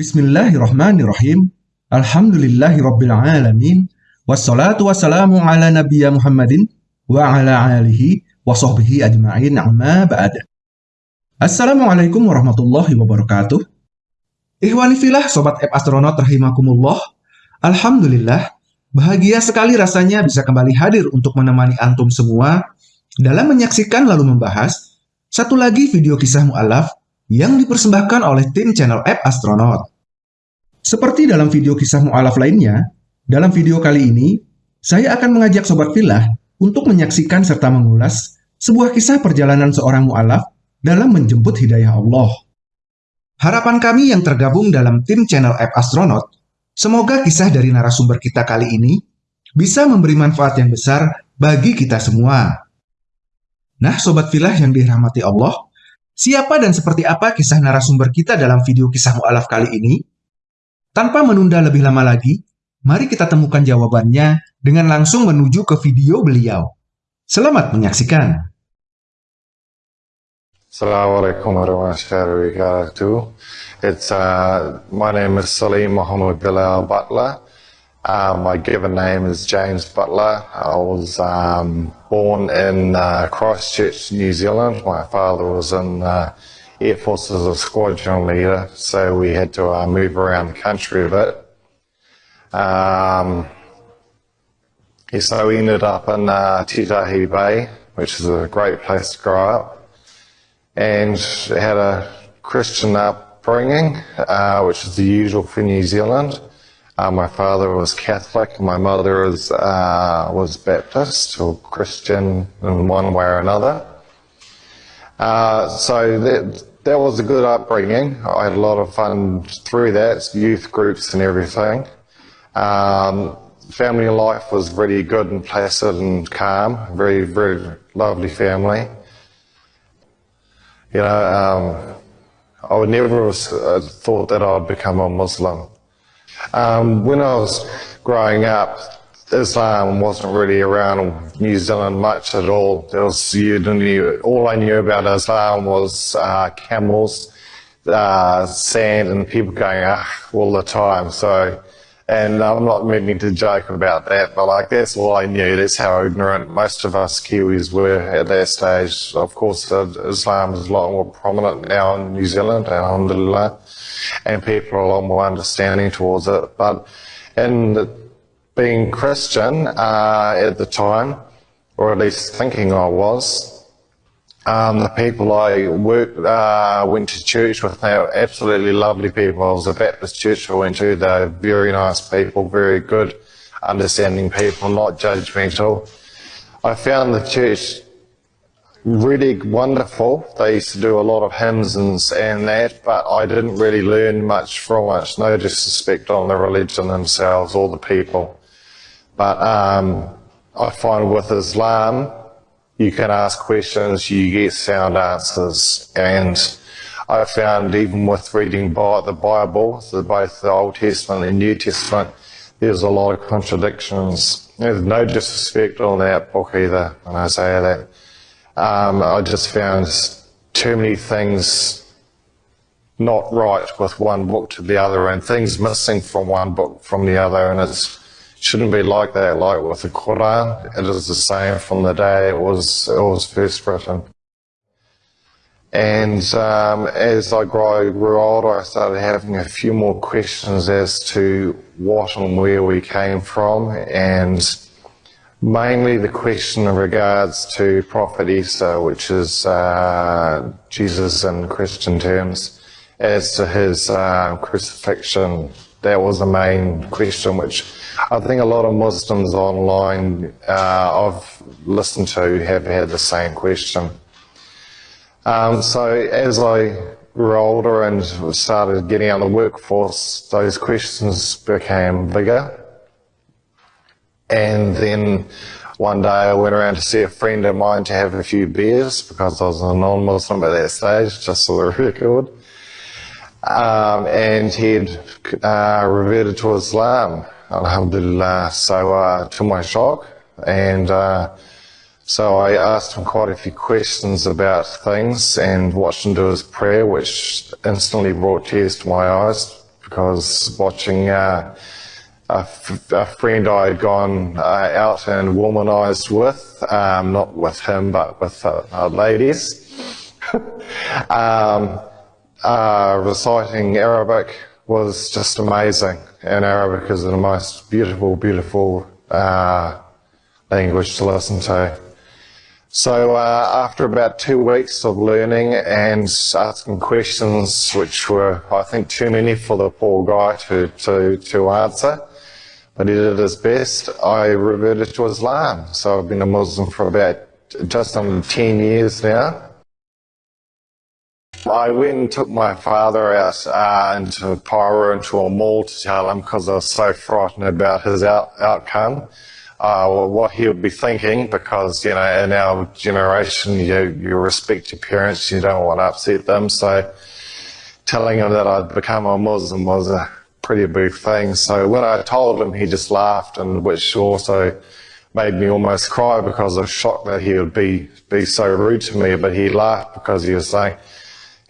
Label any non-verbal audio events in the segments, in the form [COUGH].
Bismillahirrahmanirrahim. Alhamdulillahirabbil alamin. Wassalatu wassalamu ala nabiyya Muhammadin wa ala alihi wa sahbihi ajma'in amma ba'd. Assalamualaikum warahmatullahi wabarakatuh. Ikhwani filah sobat app astronaut rahimakumullah. Alhamdulillah, bahagia sekali rasanya bisa kembali hadir untuk menemani antum semua dalam menyaksikan lalu membahas satu lagi video kisah mu'alaf yang dipersembahkan oleh tim channel App Astronaut. Seperti dalam video kisah mu'alaf lainnya, dalam video kali ini, saya akan mengajak Sobat Filah untuk menyaksikan serta mengulas sebuah kisah perjalanan seorang mu'alaf dalam menjemput hidayah Allah. Harapan kami yang tergabung dalam tim channel App Astronaut, semoga kisah dari narasumber kita kali ini bisa memberi manfaat yang besar bagi kita semua. Nah, Sobat Filah yang dirahmati Allah, Siapa dan seperti apa kisah narasumber kita dalam video kisah mu'alaf kali ini? Tanpa menunda lebih lama lagi, mari kita temukan jawabannya dengan langsung menuju ke video beliau. Selamat menyaksikan. Assalamualaikum warahmatullahi wabarakatuh. It's uh, my name is Salim Muhammad Bilal Butler. Uh, my given name is James Butler. I was um, born in uh, Christchurch, New Zealand. My father was in uh, Air Force as a squadron leader, so we had to uh, move around the country a bit. Um, so we ended up in uh, Titahi Bay, which is a great place to grow up, and had a Christian upbringing, uh, which is the usual for New Zealand. Uh, my father was Catholic. My mother was, uh, was Baptist or Christian in one way or another. Uh, so that, that was a good upbringing. I had a lot of fun through that, youth groups and everything. Um, family life was really good and placid and calm. Very, very lovely family. You know, um, I would never have uh, thought that I'd become a Muslim. Um, when I was growing up, Islam wasn't really around New Zealand much at all. There was you knew, all I knew about Islam was uh, camels, uh, sand, and people going ah all the time. So, and I'm not meaning to joke about that, but like that's all I knew. That's how ignorant most of us Kiwis were at that stage. Of course, Islam is a lot more prominent now in New Zealand, alhamdulillah and people are a lot more understanding towards it. But in being Christian uh, at the time, or at least thinking I was, um, the people I worked, uh, went to church with, they were absolutely lovely people. I was a Baptist church I went to. They were very nice people, very good, understanding people, not judgmental. I found the church really wonderful. They used to do a lot of hymns and, and that, but I didn't really learn much from it. No disrespect on the religion themselves or the people. But um, I find with Islam, you can ask questions, you get sound answers. And I found even with reading the Bible, both the Old Testament and New Testament, there's a lot of contradictions. There's no disrespect on that book either when I say that. Um, I just found too many things not right with one book to the other and things missing from one book from the other and it shouldn't be like that. Like with the Quran it is the same from the day it was it was first written. And um, as I grew, grew older I started having a few more questions as to what and where we came from. And Mainly the question in regards to Prophet Isa, which is uh, Jesus in Christian terms, as to his uh, crucifixion. That was the main question, which I think a lot of Muslims online uh, I've listened to have had the same question. Um, so as I grew older and started getting out of the workforce, those questions became bigger. And then one day I went around to see a friend of mine to have a few beers because I was a non-Muslim at that stage, just for the [LAUGHS] record. Um, and he'd uh, reverted to Islam, alhamdulillah. So uh, to my shock, and uh, so I asked him quite a few questions about things and watched him do his prayer, which instantly brought tears to my eyes because watching uh, a, friend I had gone uh, out and womanized with, um, not with him, but with uh, ladies, [LAUGHS] um, uh, reciting Arabic was just amazing. And Arabic is the most beautiful, beautiful uh, language to listen to. So uh, after about two weeks of learning and asking questions, which were, I think, too many for the poor guy to, to, to answer, but he did his best, I reverted to Islam. So I've been a Muslim for about just under 10 years now. I went and took my father out uh, into Pyro into a mall to tell him because I was so frightened about his out outcome uh, what he would be thinking because, you know, in our generation, you, you respect your parents, you don't want to upset them. So telling him that I'd become a Muslim was a pretty big thing. So when I told him, he just laughed, and which also made me almost cry because I was shocked that he would be, be so rude to me. But he laughed because he was saying,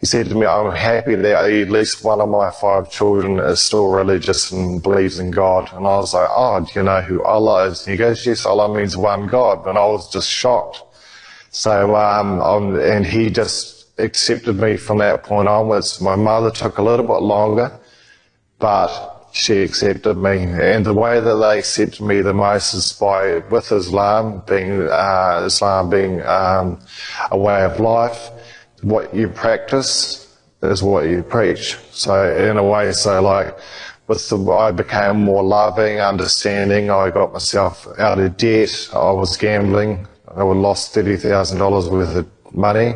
he said to me, I'm happy that at least one of my five children is still religious and believes in God. And I was like, oh, do you know who Allah is? And he goes, yes, Allah means one God. And I was just shocked. So, um, and he just accepted me from that point onwards. My mother took a little bit longer, but she accepted me. And the way that they accepted me the most is by, with Islam being, uh, Islam being um, a way of life what you practice is what you preach. So in a way, so like with the, I became more loving, understanding. I got myself out of debt. I was gambling. I lost thirty thousand dollars worth of money.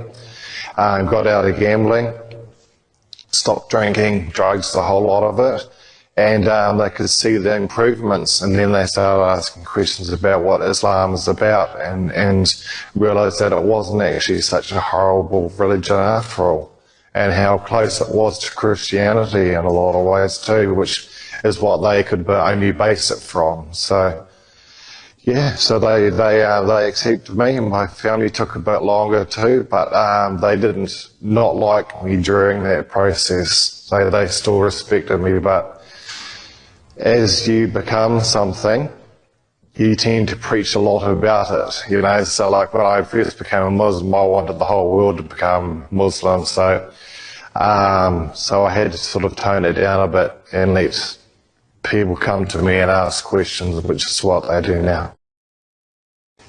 Um, got out of gambling. Stopped drinking, drugs, the whole lot of it and um, they could see the improvements and then they started asking questions about what Islam is about and, and realised that it wasn't actually such a horrible religion after all and how close it was to Christianity in a lot of ways too, which is what they could only base it from. So, yeah, so they they uh, they accepted me, and my family took a bit longer too, but um, they didn't not like me during that process. They they still respected me, but as you become something, you tend to preach a lot about it, you know. So, like when I first became a Muslim, I wanted the whole world to become Muslim. So, um, so I had to sort of tone it down a bit and let people come to me and ask questions, which is what they do now.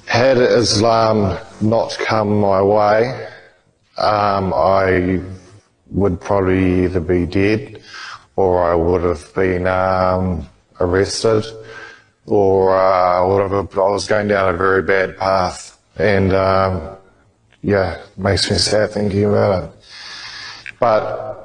Had Islam not come my way, um, I would probably either be dead or I would have been um, arrested, or uh, have, I was going down a very bad path. And um, yeah, makes me sad thinking about it. But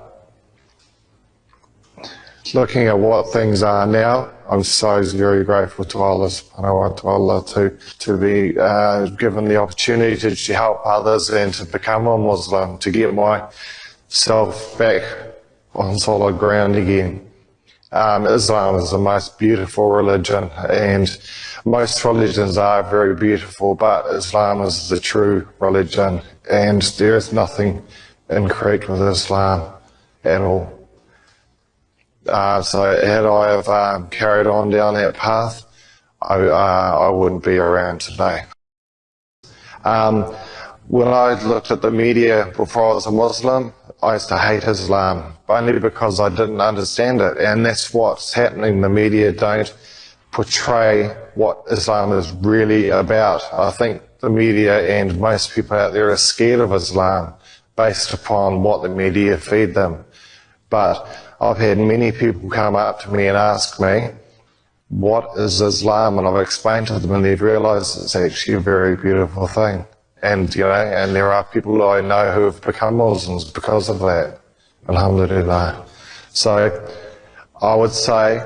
looking at what things are now, I'm so very grateful to Allah subhanahu wa ta'ala to, to be uh, given the opportunity to help others and to become a Muslim, to get myself back on solid ground again. Um, Islam is the most beautiful religion, and most religions are very beautiful, but Islam is the true religion, and there is nothing incorrect with Islam at all. Uh, so had I have um, carried on down that path, I, uh, I wouldn't be around today. Um, when I looked at the media before I was a Muslim, I used to hate Islam only because I didn't understand it. And that's what's happening. The media don't portray what Islam is really about. I think the media and most people out there are scared of Islam based upon what the media feed them. But I've had many people come up to me and ask me, what is Islam? And I've explained to them and they've realized it's actually a very beautiful thing. And, you know, and there are people I know who have become Muslims because of that. Alhamdulillah. So I would say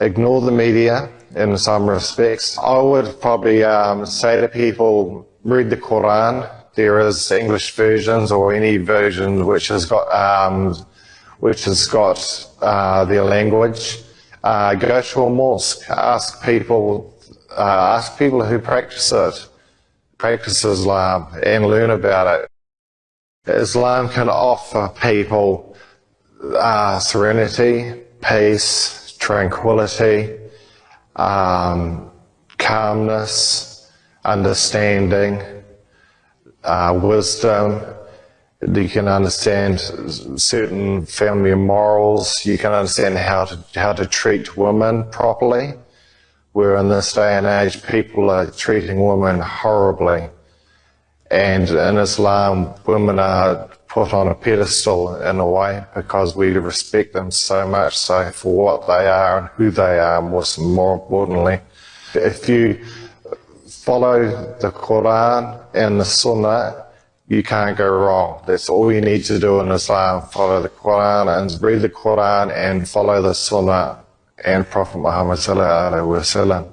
ignore the media in some respects. I would probably um, say to people, read the Quran. There is English versions or any version which has got, um, which has got uh, their language. Uh, go to a mosque, ask people, uh, ask people who practice it practice Islam and learn about it. Islam can offer people uh, serenity, peace, tranquility, um, calmness, understanding, uh, wisdom. You can understand certain family morals. You can understand how to how to treat women properly. Where in this day and age, people are treating women horribly, and in Islam, women are put on a pedestal in a way because we respect them so much so for what they are and who they are, most more importantly. If you follow the Quran and the Sunnah, you can't go wrong. That's all you need to do in Islam. Follow the Quran and read the Quran and follow the Sunnah and Prophet Muhammad sallallahu wasallam.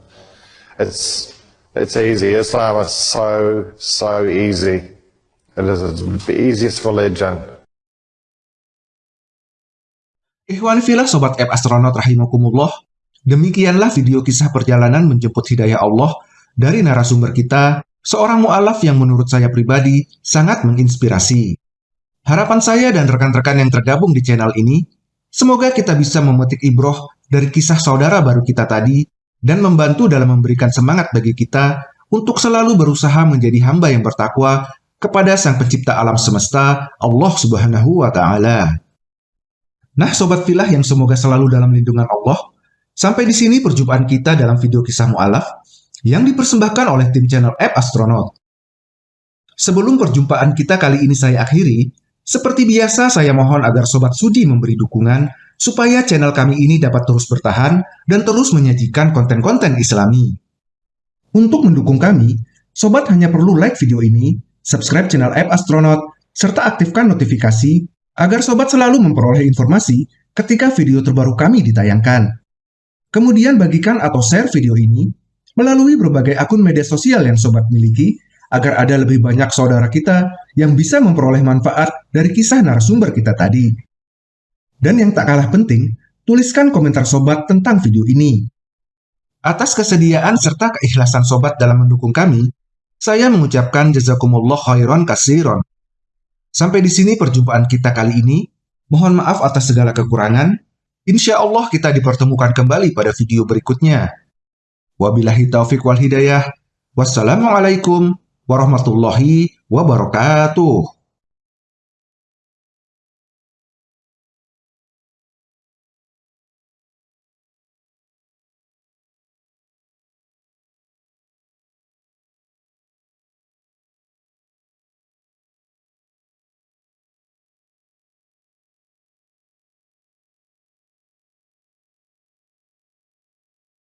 It's it's easy. Islam is so so easy. It is the easiest religion. Ikhwan filah Sobat App Astronaut Rahimakumullah, demikianlah video kisah perjalanan menjemput hidayah Allah dari narasumber kita, seorang mu'alaf yang menurut saya pribadi sangat menginspirasi. Harapan saya dan rekan-rekan yang tergabung di channel ini, semoga kita bisa memetik ibroh dari kisah saudara baru kita tadi dan membantu dalam memberikan semangat bagi kita untuk selalu berusaha menjadi hamba yang bertakwa kepada Sang Pencipta alam semesta, Allah Subhanahu wa Ta'ala. Nah, sobat filah yang semoga selalu dalam lindungan Allah, sampai di sini perjumpaan kita dalam video kisah mu'alaf yang dipersembahkan oleh tim channel App Astronaut. Sebelum perjumpaan kita kali ini saya akhiri, seperti biasa saya mohon agar sobat sudi memberi dukungan supaya channel kami ini dapat terus bertahan dan terus menyajikan konten-konten islami. Untuk mendukung kami, sobat hanya perlu like video ini, subscribe channel App Astronaut, serta aktifkan notifikasi agar sobat selalu memperoleh informasi ketika video terbaru kami ditayangkan. Kemudian bagikan atau share video ini melalui berbagai akun media sosial yang sobat miliki agar ada lebih banyak saudara kita yang bisa memperoleh manfaat dari kisah narasumber kita tadi. Dan yang tak kalah penting, tuliskan komentar sobat tentang video ini. Atas kesediaan serta keikhlasan sobat dalam mendukung kami, saya mengucapkan jazakumullah khairan kasiron. Sampai di sini perjumpaan kita kali ini. Mohon maaf atas segala kekurangan. Insya Allah kita dipertemukan kembali pada video berikutnya. Wabillahi taufiq wal hidayah. Wassalamualaikum warahmatullahi wabarakatuh.